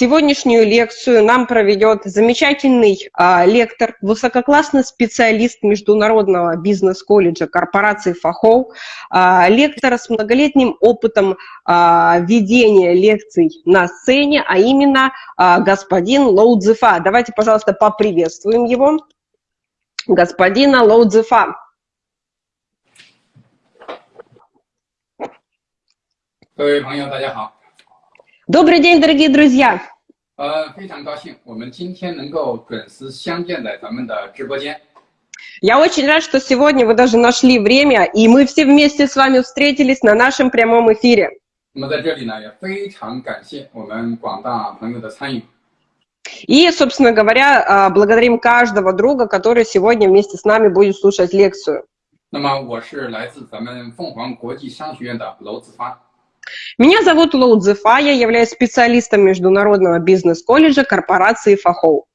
Сегодняшнюю лекцию нам проведет замечательный а, лектор, высококлассный специалист Международного бизнес-колледжа корпорации ФАХОВ, а, лектор с многолетним опытом а, ведения лекций на сцене, а именно а, господин Лоудзефа. Давайте, пожалуйста, поприветствуем его. Господина Лоудзефа. Цзефа. Дорогие друзья, Добрый день, дорогие друзья! 呃，非常高兴，我们今天能够准时相见在咱们的直播间。 Я очень рад, что сегодня вы даже нашли время, и мы все вместе с вами встретились на нашем прямом эфире. 那么在这里呢，也非常感谢我们广大朋友的参与。 И, собственно говоря, а, благодарим каждого друга, который сегодня вместе с нами будет слушать лекцию. 那么我是来自咱们凤凰国际商学院的娄子发。 Меня зовут Лоу Цзефа, я являюсь специалистом Международного бизнес-колледжа корпорации Фахоу.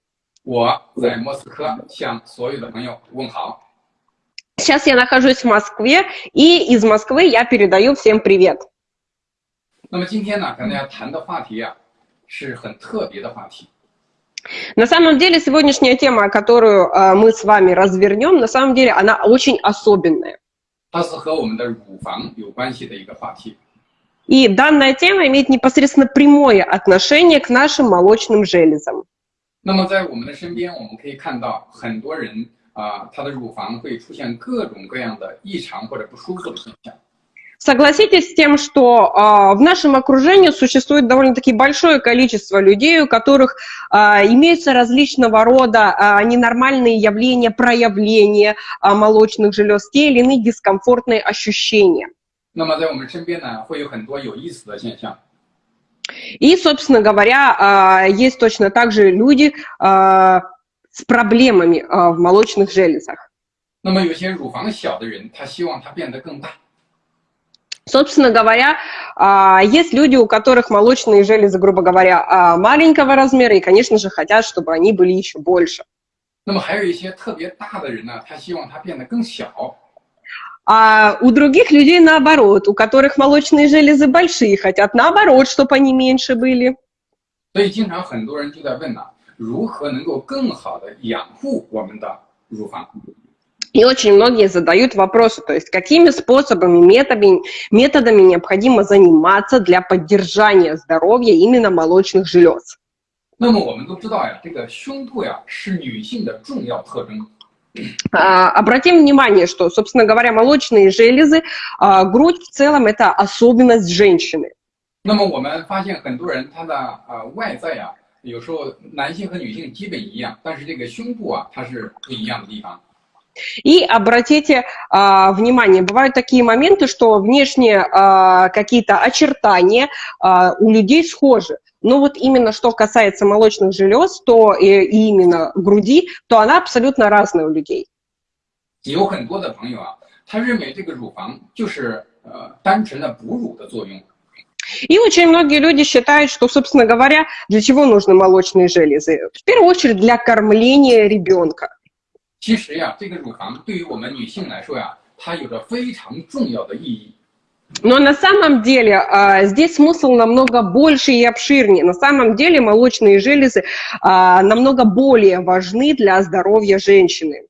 我在莫斯科向所有的朋友问好。 Сейчас я нахожусь в Москве, и из Москвы я передаю всем привет. 那么今天呢，跟大家谈的话题啊，是很特别的话题。 На самом деле, сегодняшняя тема, которую а, мы с вами развернем, на самом деле она очень особенная. 它是和我们的乳房有关系的一个话题。 И данная тема имеет непосредственно прямое отношение к нашим молочным железам. 那么在我们的身边，我们可以看到很多人啊、他的乳房会出现各种各样的异常或者不舒服的现象。 Согласитесь с тем, что а, в нашем окружении существует довольно-таки большое количество людей, у которых а, имеются различного рода а, ненормальные явления, проявления а, молочных желез, те или иные дискомфортные ощущения. 那么在我们身边呢，会有很多有意思的现象。 И, собственно говоря, а, есть точно так же люди а, с проблемами а, в молочных железах. 那么有些乳房小的人，他希望它变得更大。 Собственно говоря, а, есть люди, у которых молочные железы, грубо говоря, а, маленького размера, и, конечно же, хотят, чтобы они были еще больше. 那么还有一些特别大的人呢，他希望它变得更小。 А у других людей наоборот, у которых молочные железы большие, хотят наоборот, чтобы они меньше были. 所以经常很多人就在问呢、如何能够更好的养护我们的乳房？ И очень многие задают вопросы, то есть какими способами, методами, методами необходимо заниматься для поддержания здоровья именно молочных желез. 那么我们都知道呀，这个胸部呀是女性的重要特征。 А, Обратим внимание, что, собственно говоря, молочные железы, а, грудь в целом это особенность женщины. 那么我们发现很多人他的呃外在呀，有时候男性和女性基本一样，但是这个胸部啊它是不一样的地方。 И обратите а, внимание, бывают такие моменты, что внешние а, какие-то очертания а, у людей схожи. Но вот именно что касается молочных желез, то и, и именно груди, то она абсолютно разная у людей. 有很多的朋友啊，他认为这个乳房就是呃单纯的哺乳的作用。 И очень многие люди считают, что, собственно говоря, для чего нужны молочные железы? В первую очередь для кормления ребенка. 其实呀，这个乳房对于我们女性来说呀，它有着非常重要的意义。 Но на самом деле а, здесь смысл намного больше и обширнее. На самом деле молочные железы а, намного более важны для здоровья женщины.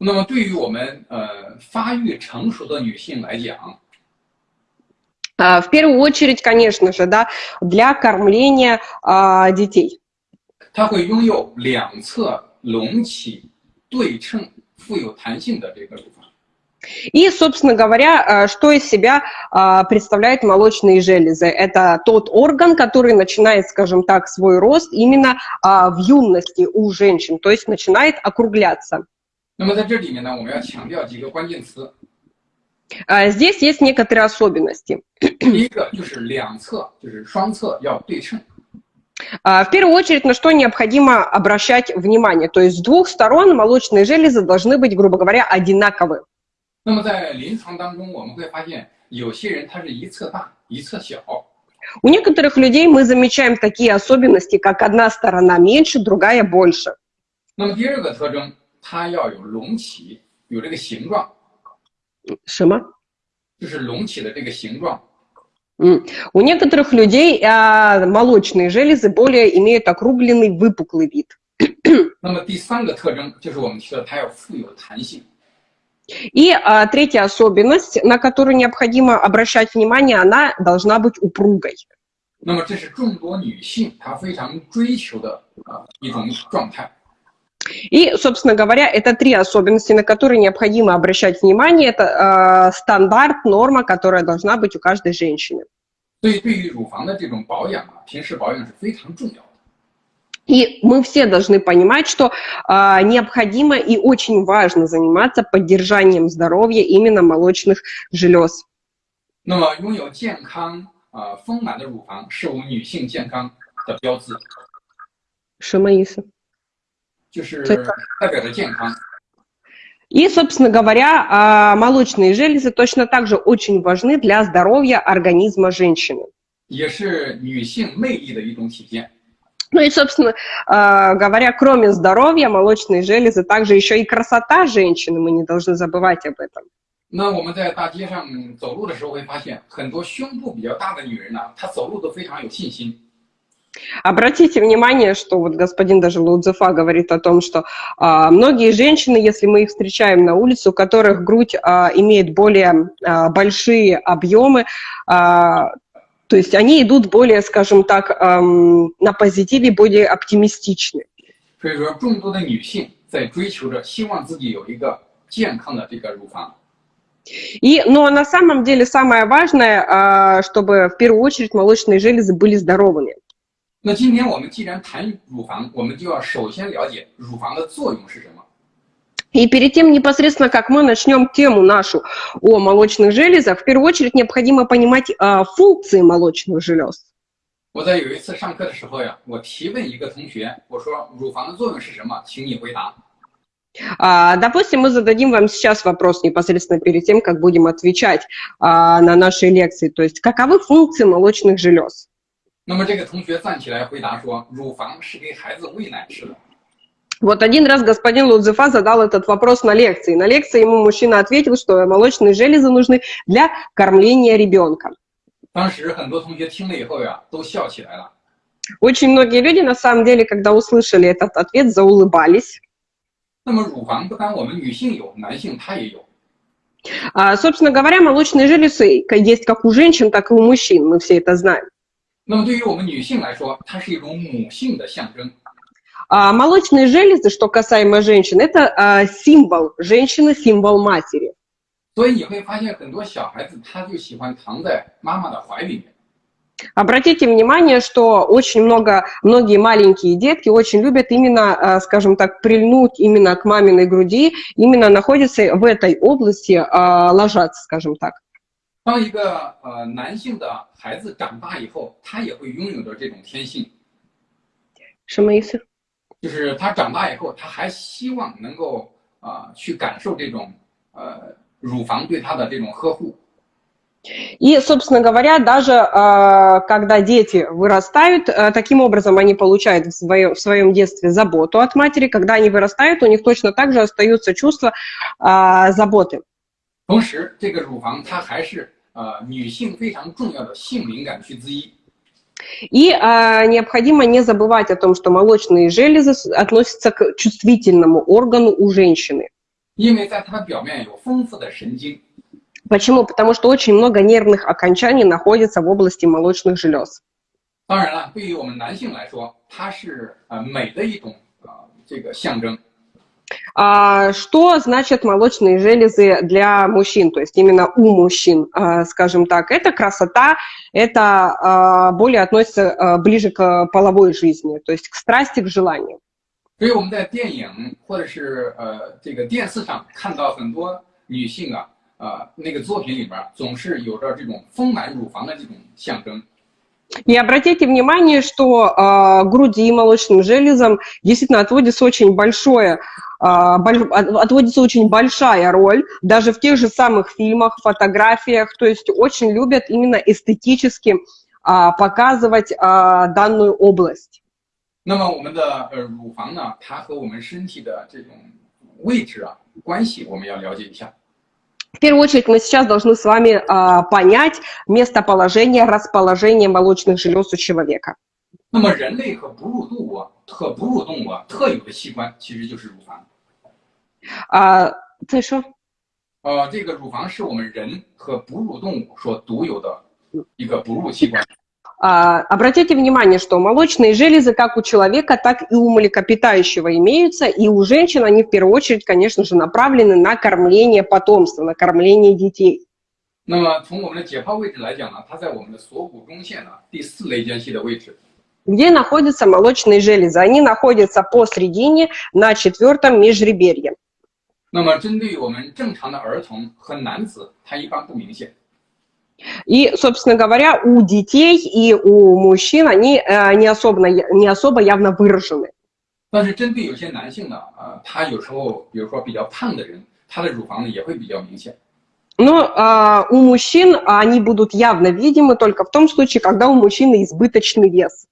那么对于我们呃发育成熟的女性来讲， А, В первую очередь, конечно же, да, для кормления а, детей. 它会拥有两侧隆起、对称、富有弹性的这个乳房。 и, собственно говоря, э, что из себя э, представляют молочные железы? Это тот орган, который начинает, скажем так, свой рост именно э, в юности у женщин, то есть начинает округляться. Здесь есть некоторые особенности. В первую очередь, на что необходимо обращать внимание. То есть с двух сторон молочные железы должны быть, грубо говоря, одинаковы. 那么在临床当中，我们会发现有些人他是一侧大，一侧小。 У некоторых людей мы замечаем такие особенности, как одна сторона меньше, другая больше. 那么第二个特征，它要有隆起，有这个形状， Шима? 就是隆起的这个形状。 У некоторых людей а, молочные железы более имеют округленный выпуклый вид. 那么第三个特征就是我们提到它要富有弹性。 И а, третья особенность, на которую необходимо обращать внимание, она должна быть упругой. 那么这是众多女性她非常追求的啊一种状态。И, собственно говоря, это три особенности, на которые необходимо обращать внимание. Это э, стандарт, норма, которая должна быть у каждой женщины. И мы все должны понимать, что э, необходимо и очень важно заниматься поддержанием здоровья именно молочных желез. 那么，拥有健康、呃丰满的乳房是我们女性健康的标志。什么意思？就是代表着健康。И, собственно говоря, а, молочные железы точно так же очень важны для здоровья организма женщины. Ну и, собственно а, говоря, кроме здоровья, молочные железы также еще и красота женщины, мы не должны забывать об этом. 那我们在大街上走路的时候会发现，很多胸部比较大的女人呢，她走路都非常有信心。Обратите внимание, что вот господин даже Лудзефа говорит о том, что а, многие женщины, если мы их встречаем на улице, у которых грудь а, имеет более а, большие объемы, а, то есть они идут более, скажем так, а, на позитиве, более оптимистичны. 所以说，众多的女性在追求着，希望自己有一个健康的这个乳房。и, но на самом деле самое важное, а, чтобы в первую очередь молочные железы были здоровыми. 那今天我们既然谈乳房，我们就要首先了解乳房的作用是什么。 么。И перед тем, непосредственно, как мы начнем тему нашу о молочных железах, в первую очередь необходимо понимать а, функции молочных желез. 我在有一次上课的时候呀，我提问一个同学，我说乳房的作用是什么？请你回答。А, допустим, мы зададим вам сейчас вопрос непосредственно перед тем, как будем отвечать а, на наши лекции. То есть, каковы функции молочных желез? 那么这个同学站起来回答说：“乳房是给孩子喂奶吃的。” Вот один раз господин Лудзефа задал этот вопрос на лекции. На лекции ему мужчина ответил, что молочные железы нужны для кормления ребенка. Очень многие люди, на самом деле, когда услышали этот ответ, заулыбались. А, собственно говоря, молочные железы есть как у женщин, так и у мужчин, мы все это знаем. 那么对于我们女性来说，它是一种母性的象征。 А молочные железы, что касаемо женщин, это а, символ женщины, символ матери. 所以你会发现很多小孩子他就喜欢躺在妈妈的怀里面。Обратите внимание, что очень много, многие маленькие детки очень любят именно, а, скажем так, прильнуть именно к маминой груди, именно находятся в этой области, а, ложатся, скажем так. 当一个呃男性的孩子长大以后，他也会拥有着这种天性。什么意思？ 就是他长大以后，他还希望能够啊、呃、去感受这种呃乳房对他的这种呵护。И, собственно говоря, даже э, когда дети вырастают, э, таким образом они получают в своем, в своем детстве заботу от матери. Когда они вырастают, у них точно так же остаются чувства э, заботы. 同时，这个乳房它还是呃女性非常重要的性敏感区之一。 И а, необходимо не забывать о том, что молочные железы относятся к чувствительному органу у женщины. Почему? Потому что очень много нервных окончаний находится в области молочных желез. 当然了，对于我们男性来说，它是呃美的一种呃这个象征。 а, что значит молочные железы для мужчин, то есть именно у мужчин, а, скажем так? Это красота, это а, более относится ближе к половой жизни, то есть к страсти, к желанию. 所以我们在电影或者是呃这个电视上看到很多女性啊，呃那个作品里边总是有着这种丰满乳房的这种象征。и обратите внимание, что э, груди и молочным железам действительно отводится очень большое, э, отводится очень большая роль, даже в тех же самых фильмах, фотографиях, то есть очень любят именно эстетически э, показывать э, данную область. 那么我们的呃乳房呢，它和我们身体的这种位置啊关系，我们要了解一下。 В первую очередь мы сейчас должны с вами а, понять местоположение, расположение молочных желез у человека. 那么人类和哺乳动物和哺乳动物特有的器官其实就是乳房。 啊，再说。呃，这个乳房是我们人和哺乳动物所独有的一个哺乳器官。А, обратите внимание, что молочные железы как у человека, так и у млекопитающего имеются, и у женщин они в первую очередь, конечно же, направлены на кормление потомства, на кормление детей. 那么从我们的解剖位置来讲呢，它在我们的锁骨中线呢第四类间隙的位置。Где находятся молочные железы? Они находятся посередине на четвертом межреберье. 那么针对我们正常的儿童和男子，它一般不明显。и, собственно говоря, у детей и у мужчин они э, не, особо, не особо явно выражены. 但是针对有些男性呢，呃，他有时候，比如说比较胖的人，他的乳房呢也会比较明显。Но э, у мужчин они будут явно видимы только в том случае, когда у мужчины избыточный вес.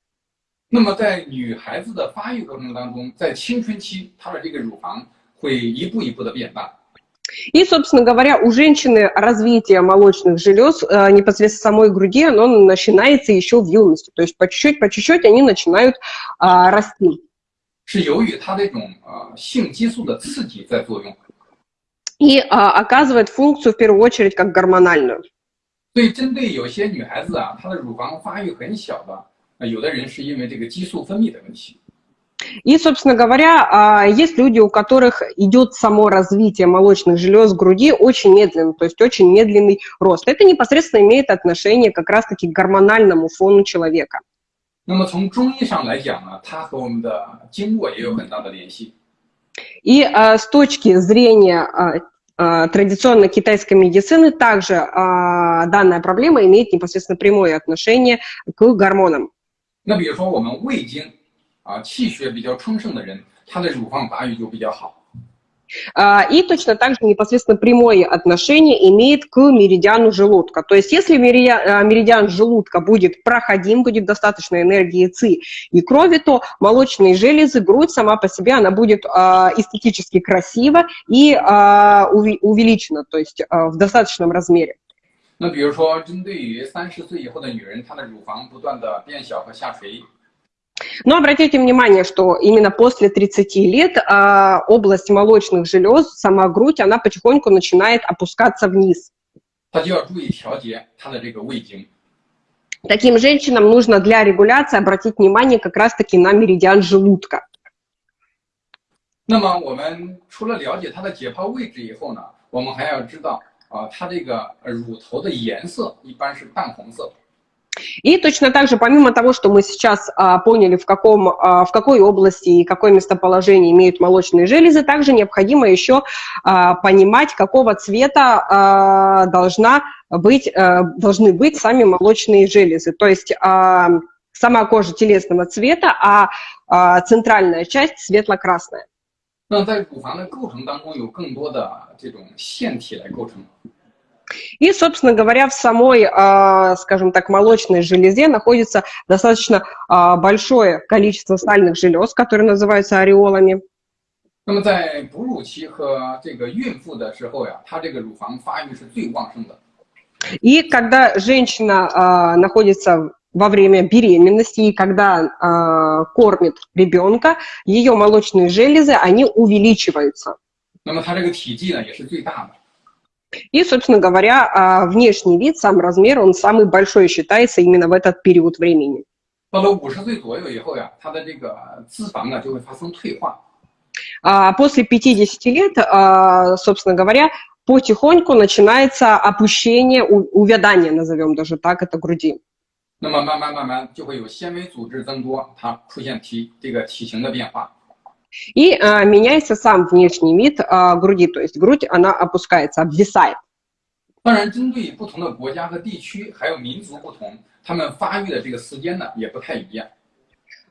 那么在女孩子的发育过程当中，在青春期，她的这个乳房 会一步一步的变大。и, собственно говоря, у женщины развитие молочных желез э, непосредственно самой груди, оно начинается еще в юности. То есть по чуть-чуть, по чуть-чуть они начинают а, расти. И а, оказывает функцию в первую очередь как гормональную. 所以，针对有些女孩子啊，她的乳房发育很小的，有的人是因为这个激素分泌的问题。 и, собственно говоря, а, есть люди, у которых идет само развитие молочных желез груди очень медленно, то есть очень медленный рост. Это непосредственно имеет отношение как раз-таки к гормональному фону человека. 那么从中医上来讲呢，它和我们的经络也有很大的联系。И а, с точки зрения а, а, традиционной китайской медицины также а, данная проблема имеет непосредственно прямое отношение к гормонам. 那比如说我们胃经 啊，气血比较充盛的人，他的乳房发育就比较好。И точно так же непосредственно прямое отношение имеет к меридиану желудка. То есть если меридиан, меридиан желудка будет проходим, будет достаточно энергии ЦИ и крови, то молочные железы, грудь сама по себе, она будет эстетически красива и увеличена, то есть в достаточном размере. 那比如说，针对于三十岁以后的女人，她的乳房不断的变小和下垂。 но обратите внимание, что именно после 30 лет а, область молочных желез, сама грудь, она потихоньку начинает опускаться вниз. Таким женщинам нужно для регуляции обратить внимание как раз-таки на меридиан желудка. 那么我们除了了解它的解剖位置以后呢，我们还要知道啊，它这个乳头的颜色一般是淡红色。 и точно так же, помимо того, что мы сейчас а, поняли, в, каком, а, в какой области и какое местоположение имеют молочные железы, также необходимо еще а, понимать, какого цвета а, должна быть, а, должны быть сами молочные железы. То есть а, сама кожа телесного цвета, а, а центральная часть светло-красная. 那在乳房的构成当中，有更多的这种腺体来构成。 и, собственно говоря, в самой, а, скажем так, молочной железе находится достаточно а, большое количество сальных желез, которые называются ореолами. 那么在哺乳期和这个孕妇的时候呀，她这个乳房发育是最旺盛的。И когда женщина а, находится во время беременности и когда э, кормит ребенка, ее молочные железы, они увеличиваются. 那么它这个体积呢也是最大的。 и, собственно говоря, а, внешний вид, сам размер, он самый большой считается именно в этот период времени. А после 50 лет, а, собственно говоря, потихоньку начинается опущение, увядание, назовем даже так, это груди. 那么慢慢慢慢就会有纤维组织增多，它出现体这个体型的变化。 и а, меняется сам внешний вид а, груди, то есть грудь, она опускается, обвисает. 当然，针对不同的国家和地区，还有民族不同，他们发育的这个时间呢也不太一样。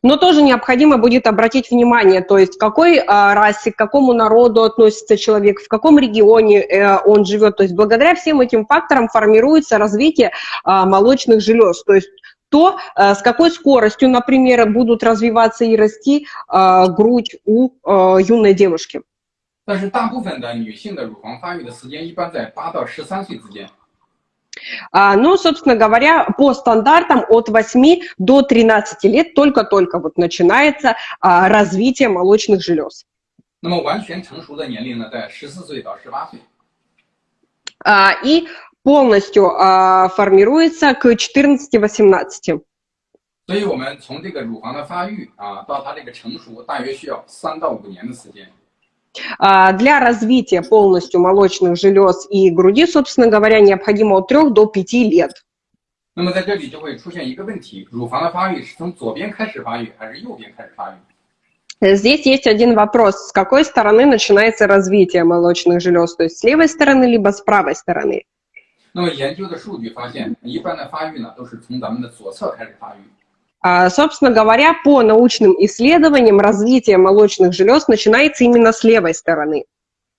Но тоже необходимо будет обратить внимание, то есть к какой а, расе, к какому народу относится человек, в каком регионе э, он живет. То есть благодаря всем этим факторам формируется развитие а, молочных желез. То есть то, э, с какой скоростью, например, будут развиваться и расти э, грудь у э, юной девушки. 但是大部分的女性的乳房发育的时间一般在八到十三岁之间。А, ну, собственно говоря, по стандартам от 8 до 13 лет только-только вот начинается а, развитие молочных желез. 那么完全成熟的年龄呢，在十四岁到十八岁。 А, и полностью а, формируется к 14-18. 所以我们从这个乳房的发育啊，到它这个成熟，大约需要三到五年的时间。 А, Для развития полностью молочных желез и груди, собственно говоря, необходимо от 3 до 5 лет. 那么在这里就会出现一个问题：乳房的发育是从左边开始发育，还是右边开始发育？ Здесь есть один вопрос. С какой стороны начинается развитие молочных желез? То есть с левой стороны, либо с правой стороны? 那么研究的数据发现，一般的发育呢，都是从咱们的左侧开始发育。 А, Собственно говоря, по научным исследованиям развитие молочных желез начинается именно с левой стороны.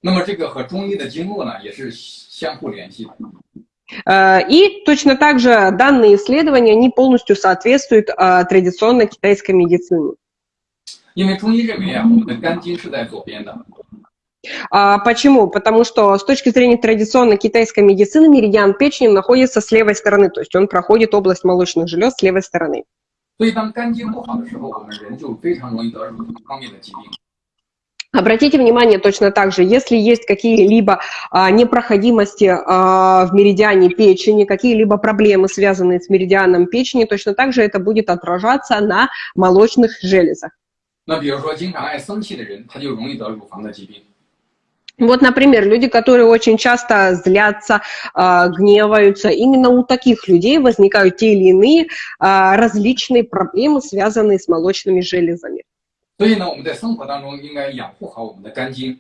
那么这个和中医的经络呢，也是相互联系的。 А, И точно так же данные исследования, они полностью соответствуют а, традиционной китайской медицине. 因为中医认为啊，我们的肝经是在左边的， А, Почему? Потому что с точки зрения традиционной китайской медицины меридиан печени находится с левой стороны, то есть он проходит область молочных желез с левой стороны. 所以当肝经不好的时候，我们人就非常容易得乳房方面的疾病。 Обратите внимание точно так же, если есть какие-либо а, непроходимости а, в меридиане печени, какие-либо проблемы, связанные с меридианом печени, точно так же это будет отражаться на молочных железах. 那比如说经常爱生气的人，他就容易得乳房的疾病。 Вот, например, люди, которые очень часто злятся, а, гневаются, именно у таких людей возникают те или иные а, различные проблемы, связанные с молочными железами. 所以呢，我们在生活当中应该养护好我们的肝经。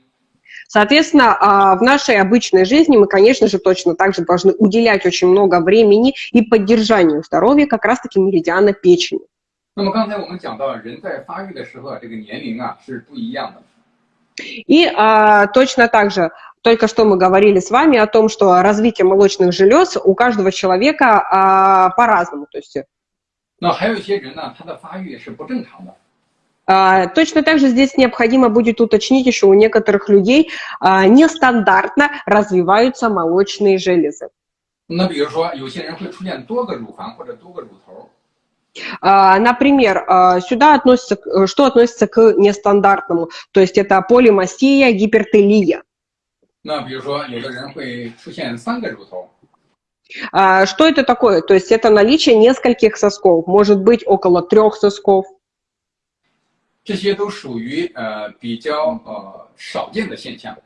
Соответственно, а, в нашей обычной жизни мы, конечно же, точно так же должны уделять очень много времени и поддержанию здоровья как раз-таки меридиана печени. 那么刚才我们讲到，人在发育的时候啊，这个年龄啊是不一样的。 И а, точно так же, только что мы говорили с вами о том, что развитие молочных желез у каждого человека а, по-разному. То есть 那还有一些人呢，他的发育是不正常的。 а, точно так же здесь необходимо будет уточнить еще у некоторых людей а, нестандартно развиваются молочные железы. 那比如说，有些人会出现多个乳房或者多个乳头。 А, Например, а, сюда относится, к- э, что относится к нестандартному, то есть это полимастия, гипертелия. 那比如说，有的人会出现三个乳头。 А, Что это такое? То есть это наличие нескольких сосков, может быть около трех сосков. 这些都属于呃比较呃少见的现象。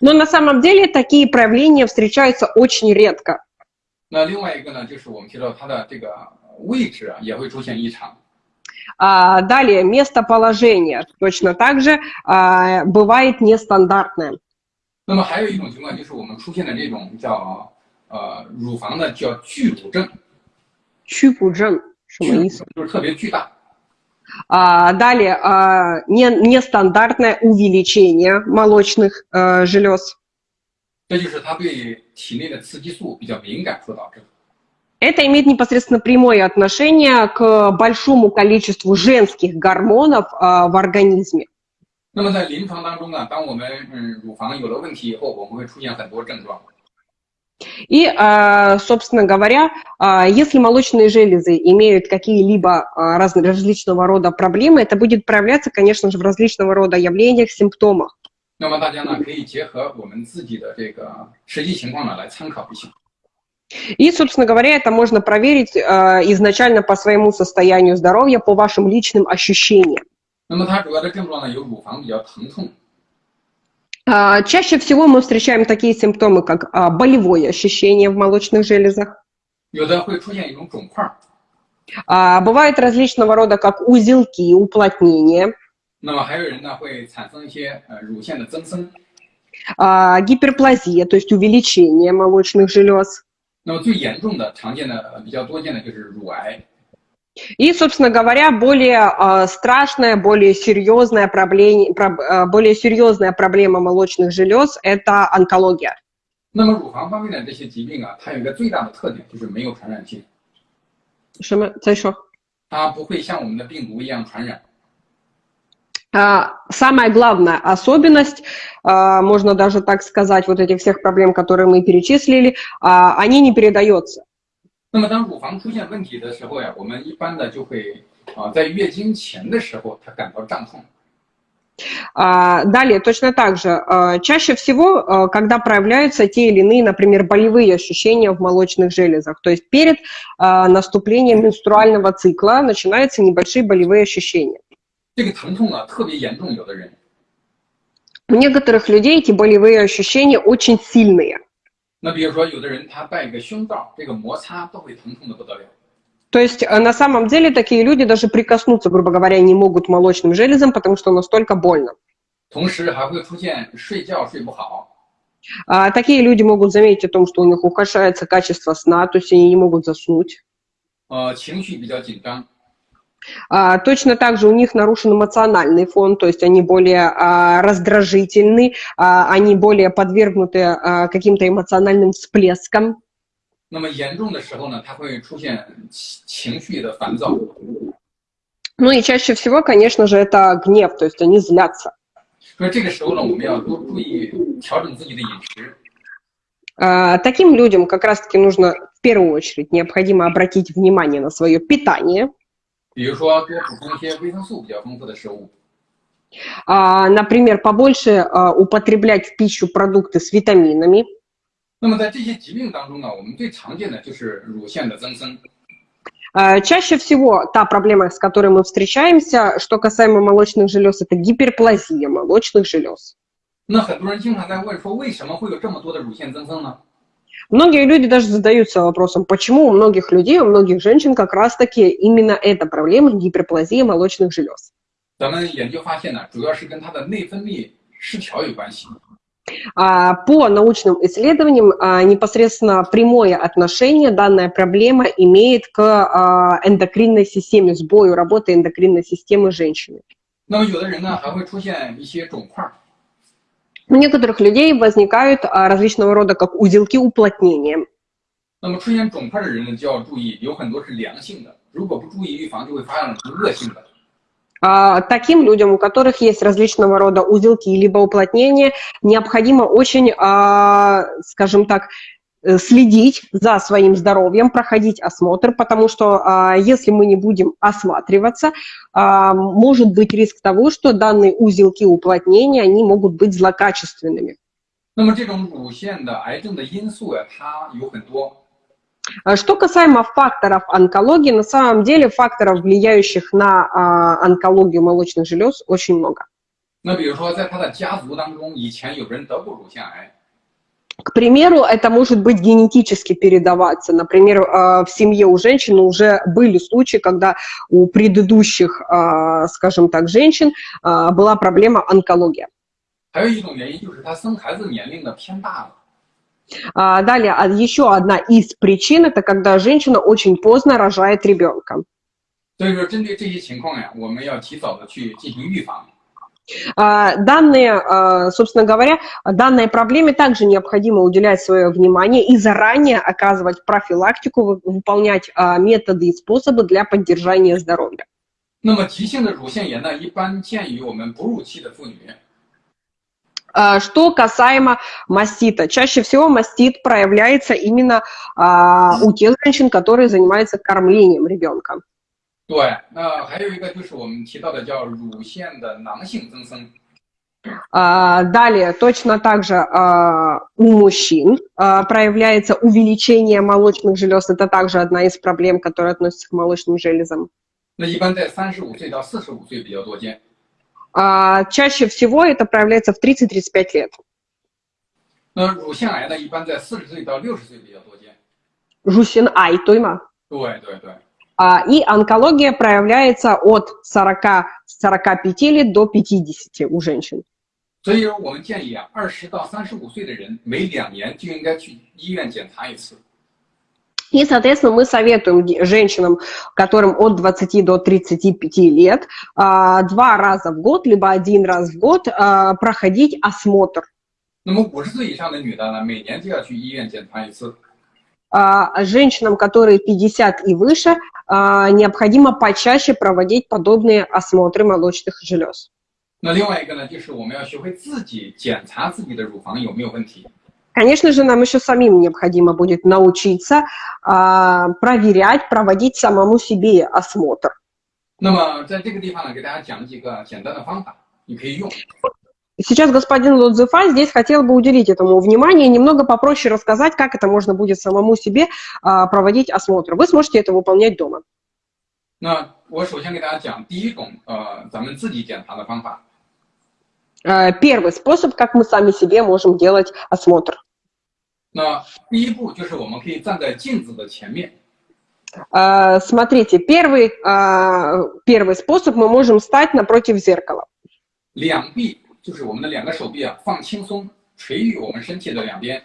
Но на самом деле такие проявления встречаются очень редко. 那另外一个呢，就是我们提到它的这个 位置啊也会出现异常。 А, Далее, местоположение точно так же а, бывает нестандартное. 那么还有一种情况就是我们出现的这种叫呃乳房的叫巨乳症， Чупуджен, 什么意思？就是特别巨大。 А, Далее, а, не- нестандартное увеличение молочных э, желез. 这就是它对体内的雌激素比较敏感所导致的。 Это имеет непосредственно прямое отношение к большому количеству женских гормонов а, в организме. 那么在临床当中呢，当我们嗯乳房有了问题以后，我们会出现很多症状。 И, а, собственно говоря, а, если молочные железы имеют какие-либо а, раз- различного рода проблемы, это будет проявляться, конечно же, в различного рода явлениях, симптомах. 那么大家呢可以结合我们自己的这个实际情况呢来参考一下。 и, собственно говоря, это можно проверить э, изначально по своему состоянию здоровья, по вашим личным ощущениям. А, чаще всего мы встречаем такие симптомы, как а, болевое ощущение в молочных железах. А, бывают различного рода, как узелки, уплотнения. А, гиперплазия, то есть увеличение молочных желез. 那么最严重的、常见的、呃比较多见的就是乳癌。 И, собственно говоря, более а, страшная, более серьезная проблема, более серьезная проблема молочных желез – это онкология. 那么乳房方面的这些疾病啊，它有一个最大的特点就是没有传染性， Что мы- 再说。它不会像我们的病毒一样传染。 А, самая главная особенность, а, можно даже так сказать, вот этих всех проблем, которые мы перечислили, а, они не передаются. 那么当乳房出现问题的时候呀，我们一般的就会啊，在月经前的时候，她感到胀痛。Далее, точно так же, чаще всего, когда проявляются те или иные, например, болевые ощущения в молочных железах, то есть перед наступлением менструального цикла начинаются небольшие болевые ощущения. 这个疼痛啊特别严重，有的人。У некоторых людей эти болевые ощущения очень сильные. 那比如说，有的人他戴个胸罩，这个摩擦都会疼痛的不得了。То есть на самом деле такие люди даже прикоснуться, грубо говоря, не могут молочным железом, потому что настолько больно. 同时还会出现睡觉睡不好。А, такие люди могут заметить о том, что у них ухудшается качество сна, то есть они не могут заснуть. 呃，情绪比较紧张。 а, точно так же у них нарушен эмоциональный фон, то есть они более а, раздражительны, а, они более подвергнуты каким-то эмоциональным всплескам. 那么严重的时候呢，它会出现情绪的烦躁。Ну и чаще всего, конечно же, это гнев, то есть они злятся. 所以这个时候呢，我们要多注意调整自己的饮食。Таким людям как раз-таки нужно в первую очередь необходимо обратить внимание на свое питание. 比如说多补充一些维生素比较丰富的食物。А, например, побольше а, употреблять в пищу продукты с витаминами. 那么在这些疾病当中呢，我们最常见的就是乳腺的增生。А, чаще всего та проблема, с которой мы встречаемся, что касаемо молочных желез, это гиперплазия молочных желез. 那很多人经常在问说，为什么会有这么多的乳腺增生呢 ？Многие люди даже задаются вопросом, почему у многих людей, у многих женщин как раз-таки именно эта проблема гиперплазии молочных желез. 咱们研究发现呢，主要是跟它的内分泌失调有关系。А, по научным исследованиям а, непосредственно прямое отношение данная проблема имеет к а, эндокринной системе, сбою работы эндокринной системы женщины. 那么有的人呢，还会出现一些肿块。 у некоторых людей возникают а, различного рода как узелки уплотнения. Таким людям, у которых есть различного рода узелки либо уплотнения, необходимо очень, а, скажем так, следить за своим здоровьем, проходить осмотр, потому что а, если мы не будем осматриваться, а, может быть риск того, что данные узелки уплотнения, они могут быть злокачественными. А что касаемо факторов онкологии, на самом деле факторов, влияющих на а, онкологию молочных желез, очень много. 那比如说，在他的家族当中，以前有人得过乳腺癌。 к примеру, это может быть генетически передаваться. Например, э, в семье у женщины уже были случаи, когда у предыдущих, э, скажем так, женщин э, была проблема онкология. Далее, а еще одна из причин – это когда женщина очень поздно рожает ребенка. 所以说，针对这些情况呀，我们要提早的去进行预防。 а, данные, а, собственно говоря, данной проблеме также необходимо уделять свое внимание и заранее оказывать профилактику, выполнять а, методы и способы для поддержания здоровья. 那么急性的乳腺炎呢，一般见于我们哺乳期的妇女。Что касаемо мастита, чаще всего мастит проявляется именно у тех женщин, которые занимаются кормлением ребенка. 对，那还有一个就是我们提到的叫乳腺的囊性增生。А, далее, точно так же а, у мужчин а, проявляется увеличение молочных желез. Это также одна из проблем, которая относится к молочным железам. Чаще всего это проявляется в 30-35 лет. 那乳腺癌呢，一般在四十岁到六十岁比较多见。乳腺癌，对吗？对对对。а, и онкология проявляется от 40, 45 лет до 50 у женщин. 所以我们建议啊，二十到三十五岁的人每两年就应该去医院检查一次。И, соответственно, мы советуем женщинам, которым от 20 до 35 лет, а, два раза в год, либо один раз в год а, проходить осмотр. 那么五十岁以上的女的呢，每年就要去医院检查一次。 Женщинам, которые 50 и выше, необходимо почаще проводить подобные осмотры молочных желез. 那另外一个呢，就是我们要学会自己检查自己的乳房有没有问题。 Конечно же, нам еще самим необходимо будет научиться а, проверять, проводить самому себе осмотр. 那么在这个地方呢，给大家讲几个简单的方法，你可以用。 Сейчас господин Лодзефа здесь хотел бы уделить этому внимание и немного попроще рассказать, как это можно будет самому себе а, проводить осмотр. Вы сможете это выполнять дома. 那我首先给大家讲第一种，呃，咱们自己检查的方法。 А, Первый способ, как мы сами себе можем делать осмотр. 那第一步就是我们可以站在镜子的前面， А, Смотрите, первый, а, первый способ мы можем стать напротив зеркала. 两臂 就是我们的两个手臂啊，放轻松，垂于我们身体的两边。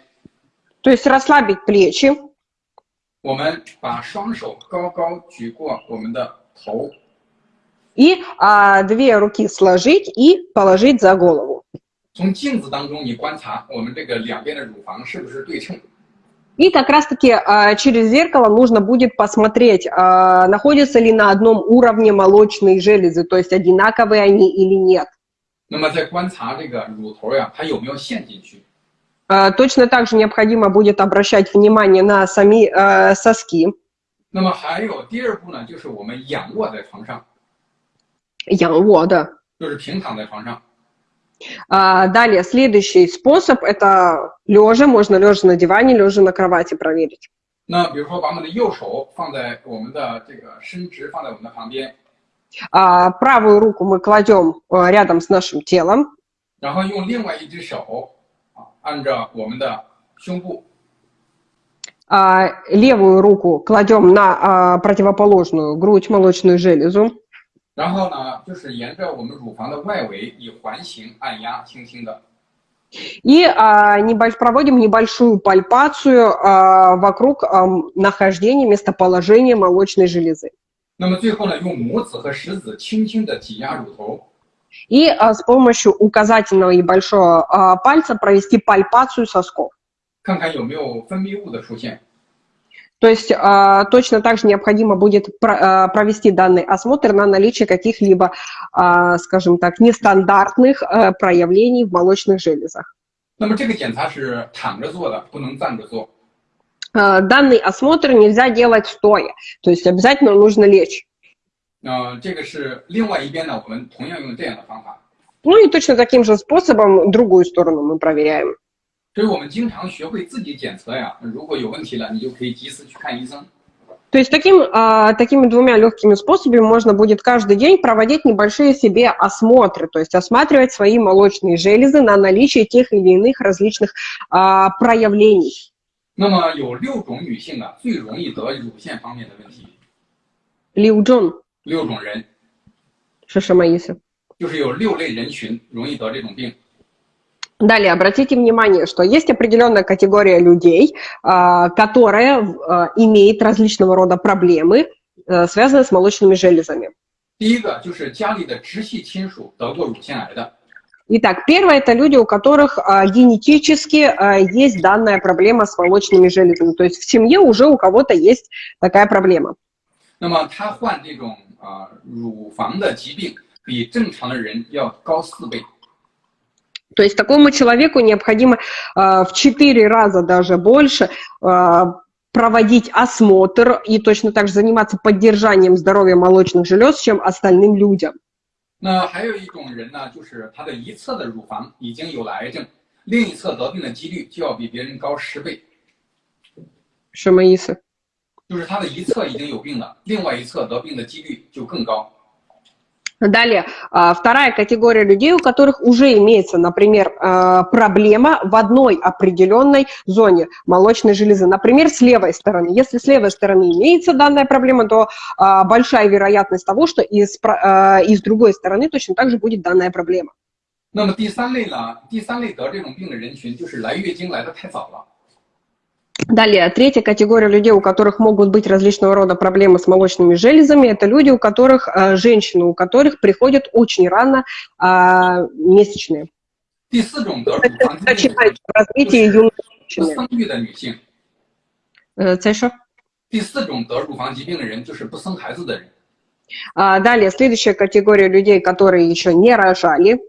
То есть расслабить плечи, 我们把双手高高举过我们的头， и а, две руки сложить и положить за голову. 从镜子当中你观察我们这个两边的乳房是不是对称。 И как раз-таки а, через зеркало нужно будет посмотреть, а, находятся ли на одном уровне молочные железы, то есть одинаковые они или нет. 那么在观察这个乳头呀，它有没有陷进去？ А, Точно так же необходимо будет обращать внимание на сами а, соски. 那么还有第二步呢，就是我们仰卧在床上， Янвода. 就是平躺在床上。 А, Далее, следующий способ – это лежа, можно лежа на диване, лежа на кровати проверить. 那比如说把我们的右手放在我们的这个伸直，放在我们的旁边， А, Правую руку мы кладем а, рядом с нашим телом, 然后用另外一只手啊按着我们的胸部， а левую руку кладем на а, противоположную грудь, молочную железу. 然后呢，就是沿着我们乳房的外围以环形按压，轻轻的。 И а, небольш- проводим небольшую пальпацию а, вокруг ам, нахождения, местоположения молочной железы. 那么最后呢，用拇指和食指轻轻的挤压乳头， И а, с помощью указательного и большого а, пальца провести пальпацию сосков. 看看有没有分泌物的出现。 То есть а, точно так же необходимо будет про- а, провести данный осмотр на наличие каких-либо, а, скажем так, нестандартных а, проявлений в молочных железах. 那么这个检查是躺着做的，不能站着做。 А, Данный осмотр нельзя делать стоя, то есть обязательно нужно лечь. 呃，这个是另外一边呢，我们同样用这样的方法。 Ну и точно таким же способом другую сторону мы проверяем. 所以我们经常学会自己检测呀，如果有问题了，你就可以及时去看医生。 То есть таким, а, такими двумя легкими способами можно будет каждый день проводить небольшие себе осмотры, то есть осматривать свои молочные железы на наличие тех или иных различных а, проявлений. 那么有六种女性啊，最容易得乳腺方面的问题。 Лиу Джон, 六种人 Шишамаиса. 就是有六类人群容易得这种病。 Далее, обратите внимание, что есть определенная категория людей, а, которая а, имеет различного рода проблемы, а, связанные с молочными железами. 第一个就是家里的直系亲属得过乳腺癌的， Итак, первое – это люди, у которых а, генетически а, есть данная проблема с молочными железами. То есть в семье уже у кого-то есть такая проблема. 那么他患这种啊、乳房的疾病，比正常的人要高四倍。 То есть такому человеку необходимо а, в 4 раза даже больше а, проводить осмотр и точно так же заниматься поддержанием здоровья молочных желез, чем остальным людям. 那还有一种人呢就是他的一侧的乳房已经有了癌症另一侧得病的几率就要比别人高十倍。什么意思？就是他的一侧已经有病了另外一侧得病的几率就更高。Далее, а, вторая категория людей, у которых уже имеется, например, а, проблема в одной определенной зоне молочной железы. Например, с левой стороны. Если с левой стороны имеется данная проблема, то а, большая вероятность того, что и с, про- а, и с другой стороны точно так же будет данная проблема. 那么第三类呢，第三类得这种病的人群，就是来月经来的太早了。 Далее, третья категория людей, у которых могут быть различного рода проблемы с молочными железами, это люди, у которых, а, женщины, у которых приходят очень рано а, месячные. 第四种得乳房疾病的 Начинается 人 развитие юной 是 женщины. 生育的女性。 Э, Цеша? 第四种得乳房疾病的人就是不生孩子的人。 А, далее, следующая категория людей, которые еще не рожали.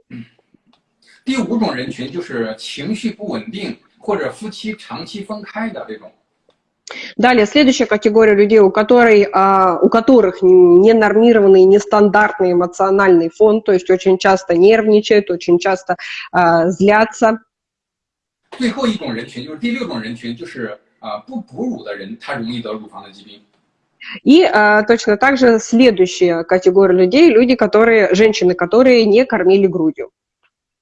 第五种人群就是情绪不稳定 或者夫妻长期分开的这种。 Далее, следующая категория людей, у, которой, а, у которых ненормированный, нестандартный эмоциональный фон, то есть очень часто нервничают, очень часто а, злятся. 最后一种人群就是第六种人群，就是啊、不哺乳的人，他容易得乳房的疾病。 И а, точно так же следующая категория людей, люди, которые, женщины, которые не кормили грудью.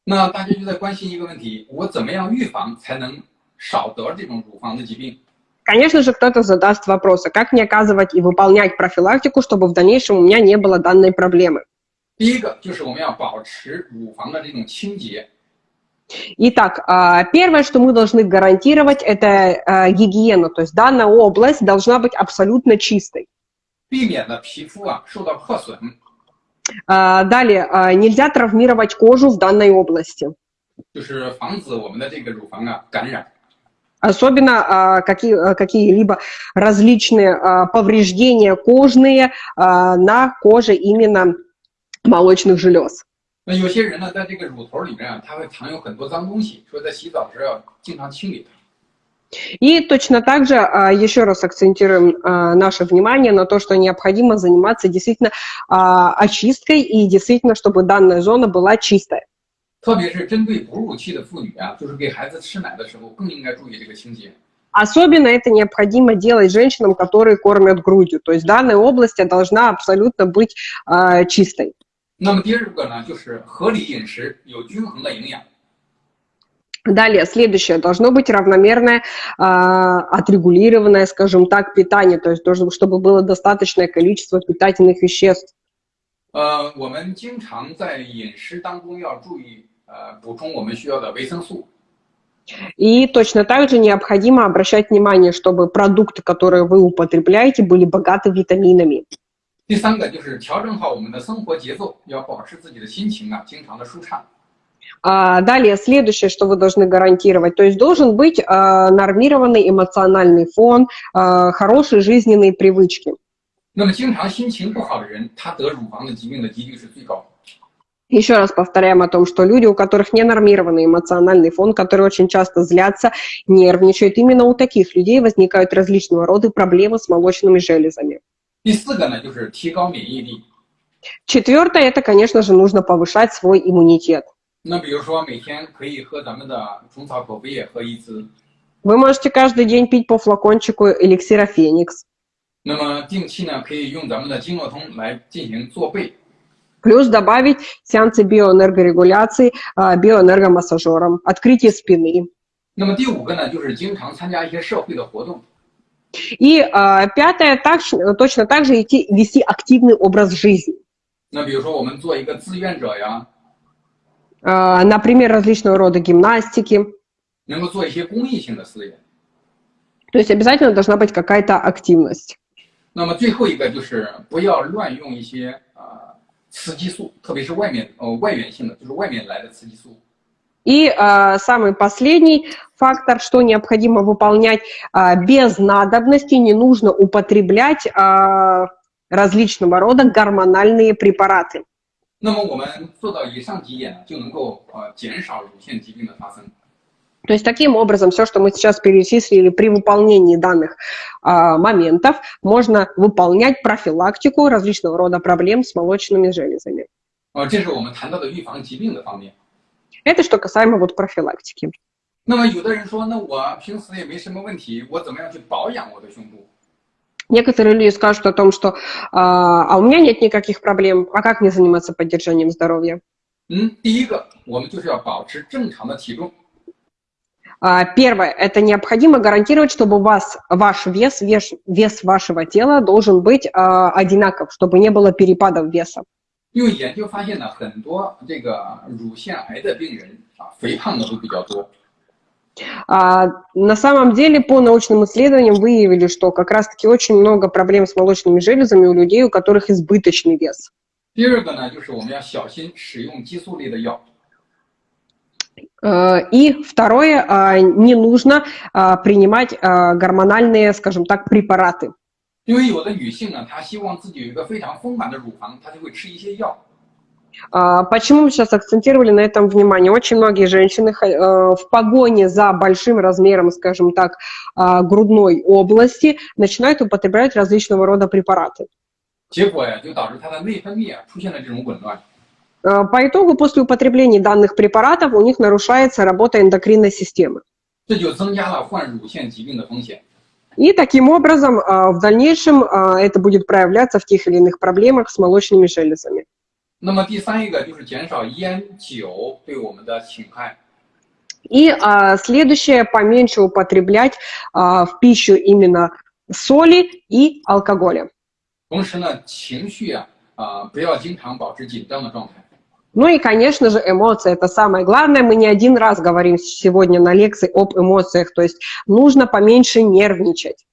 那大家就在关心一个问题：我怎么样预防才能少得这种乳房的疾病？ Конечно же, кто-то задаст вопрос, а как мне оказывать и выполнять профилактику, чтобы в дальнейшем у меня не было данной проблемы. 第一个就是我们要保持乳房的这种清洁， Итак, а, первое, что мы должны гарантировать, это а, гигиена, то есть данная область должна быть абсолютно чистой. 避免了皮肤啊受到破损。 А, Далее, а, нельзя травмировать кожу в данной области. 就是防止我们的这个乳房啊感染。 Особенно а, какие, а, какие-либо различные а, повреждения кожные а, на коже именно молочных желез. 那有些人呢，在这个乳头里面啊，它会藏有很多脏东西，说在洗澡时要经常清理它。 И точно так же а, еще раз акцентируем а, наше внимание на то, что необходимо заниматься действительно а, очисткой и действительно, чтобы данная зона была чистая. 特别是针对哺乳期的妇女啊，就是给孩子吃奶的时候，更应该注意这个清洁。 Особенно это необходимо делать женщинам, которые кормят грудью. То есть данная область должна абсолютно быть а, чистой. 那么第二个呢，就是合理饮食，有均衡的营养。 Далее, следующее, должно быть равномерное, а, отрегулированное, скажем так, питание, то есть должно, чтобы было достаточное количество питательных веществ. 呃，我们经常在饮食当中要注意呃补充我们需要的维生素。 И точно так же необходимо обращать внимание, чтобы продукты, которые вы употребляете, были богаты витаминами. 第三个就是调整好我们的生活节奏，要保持自己的心情啊经常的舒畅。 А, Далее, следующее, что вы должны гарантировать, то есть должен быть а, нормированный эмоциональный фон, а, хорошие жизненные привычки. 那么经常心情不好的人，他得乳房的疾病的几率是最高。 Еще раз повторяем о том, что люди, у которых ненормированный эмоциональный фон, которые очень часто злятся, нервничают, именно у таких людей возникают различного рода проблемы с молочными железами. 第四个呢，就是提高免疫力。 Четвертое, это, конечно же, нужно повышать свой иммунитет. 那比如说每天可以喝咱们的虫草口服液喝一支， Вы можете каждый день пить по флакончику эликсира Феникс. 那么定期呢可以用咱们的经络通来进行做背。 Плюс добавить сеансы биоэнергорегуляции а, биоэнергомассажером, открытие спины. 那么第五个呢，就是经常参加一些社会的活动。 И а, пятое, так, точно так же идти, вести активный образ жизни. 那比如说我们做一个志愿者呀， А, например, различного рода гимнастики. 能够做一些公益性的事业。 То есть обязательно должна быть какая-то активность. 那么最后一个就是不要乱用一些啊、呃雌激素，特别是外面呃外源性的，就是外面来的雌激素。 И а, самый последний фактор, что необходимо выполнять а, без надобности, не нужно употреблять а, различного рода гормональные препараты. 那么我们做到以上几点呢，就能够呃减少乳腺疾病的发生。 То есть таким образом все, что мы сейчас перечислили при выполнении данных а, моментов, можно выполнять профилактику различного рода проблем с молочными железами. 呃，这是我们谈到的预防疾病的方面。 Это что касаемо вот профилактики. 那么有的人说，那我平时也没什么问题，我怎么样去保养我的胸部？ Некоторые люди скажут о том, что а, а у меня нет никаких проблем, а как мне заниматься поддержанием здоровья? 嗯，第一个，我们就是要保持正常的体重。 А, Первое, это необходимо гарантировать, чтобы у вас ваш вес, вес, вес вашего тела должен быть а, одинаков, чтобы не было перепадов веса. 因为研究发现呢，很多这个乳腺癌的病人啊，肥胖的都比较多。 А, на самом деле, по научным исследованиям выявили, что как раз-таки очень много проблем с молочными железами у людей, у которых избыточный вес. 第二个呢，就是我们要小心使用激素类的药。 А, И второе, а, не нужно а, принимать а, гормональные, скажем так, препараты. 因为有的女性呢，她希望自己有一个非常丰满的乳房，她就会吃一些药。 а, почему мы сейчас акцентировали на этом внимание? Очень многие женщины э, в погоне за большим размером, скажем так, а, грудной области начинают употреблять различного рода препараты. Ну ну а, по итогу, после употребления данных препаратов у них нарушается работа эндокринной системы. И таким образом в дальнейшем это будет проявляться в тех или иных проблемах с молочными железами. 那么第三一个就是减少烟酒对我们的侵害。 И а, следующее, поменьше употреблять а, в пищу именно соли и алкоголя. 同时呢，情绪啊啊、不要经常保持紧张的状态。 Ну и, конечно же, эмоции – это самое главное. Мы не один раз говорим сегодня на лекции об эмоциях, то есть нужно поменьше нервничать.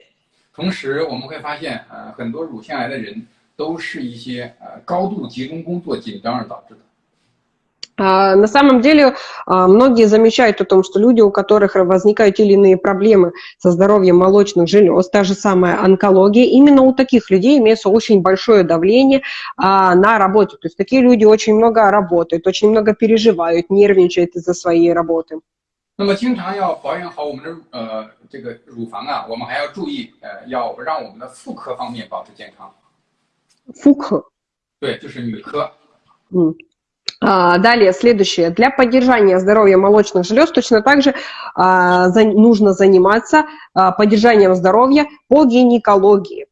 同时，我们会发现，呃，很多乳腺癌的人 都是一些呃高度集中工作紧张而导致的。 А, На самом деле, а, многие замечают о том, что люди, у которых возникают те или иные проблемы со здоровьем молочных желез, та же самая онкология, именно у таких людей имеется очень большое давление а, на работе. То есть такие люди очень много работают, очень много переживают, нервничают из-за своей работы. 那么，经常要保养好我们的呃这个乳房啊，我们还要注意，呃，要让我们的妇科方面保持健康。 Фух. 对，就是女科。 М. А, Далее, следующее. Для поддержания здоровья молочных желез точно так же а, за- нужно заниматься а, поддержанием здоровья по гинекологии.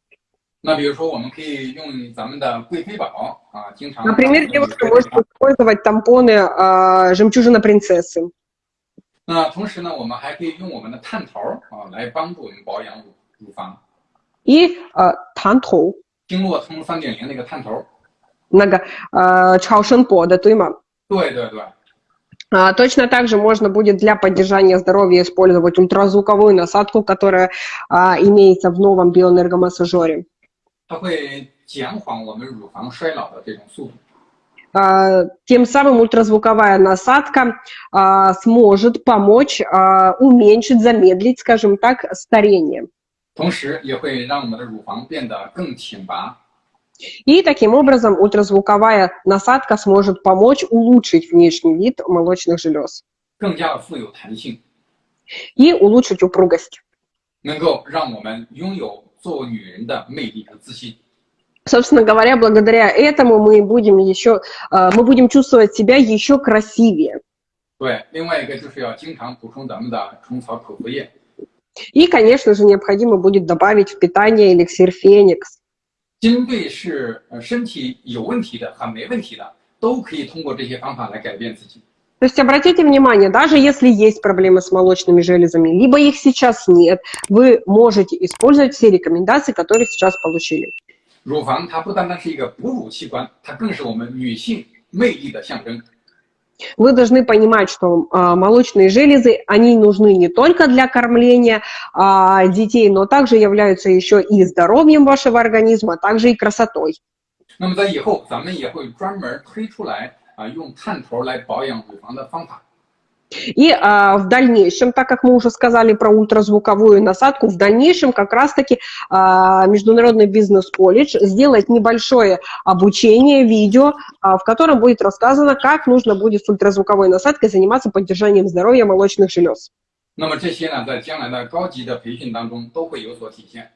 那比如说，我们可以用咱们的贵妃宝啊，经常。 Например, девушка может использовать тампоны а, жемчужина принцессы. 那同时呢，我们还可以用我们的探头儿啊来帮助我们保养乳乳房。 И а, тантоу, 经络通三点零那个探头儿。 много а, чаошенпода, туйма. 对对对， А, Точно так же можно будет для поддержания здоровья использовать ультразвуковую насадку, которая а, имеется в новом биоэнергомассажере. 它会减缓我们乳房衰老的这种速度。 А, Тем самым ультразвуковая насадка а, сможет помочь а, уменьшить, замедлить, скажем так, старение. 同时也会让我们的乳房变得更挺拔。 И таким образом ультразвуковая насадка сможет помочь улучшить внешний вид молочных желез 更加的富有弹性， и улучшить упругость. 能够让我们拥有做女人的魅力和自信。 Собственно говоря, благодаря этому мы будем еще, а, мы будем чувствовать себя еще красивее. 对，另外一个就是要经常补充咱们的虫草口服液。 И, конечно же, необходимо будет добавить в питание эликсир Феникс. 针对是呃身体有问题的和没问题的，都可以通过这些方法来改变自己。 То есть обратите внимание, даже если есть проблемы с молочными железами, либо их сейчас нет, вы можете использовать все рекомендации, которые сейчас получили. 乳房它不单单是一个哺乳器官，它更是我们女性魅力的象征。 Вы должны понимать, что а, молочные железы, они нужны не только для кормления а, детей, но также являются еще и здоровьем вашего организма, а также и красотой. 那么在以后，咱们也会专门推出来啊，用探头来保养乳房的方法。 И а, в дальнейшем, так как мы уже сказали про ультразвуковую насадку, в дальнейшем как раз-таки а, Международный бизнес-колледж сделает небольшое обучение, видео, а, в котором будет рассказано, как нужно будет с ультразвуковой насадкой заниматься поддержанием здоровья молочных желез. 那么这些呢，在将来的高级的培训当中都会有所体现。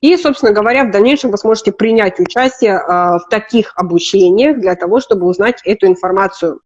И, собственно говоря, в дальнейшем вы сможете принять участие а, в таких обучениях для того, чтобы узнать эту информацию.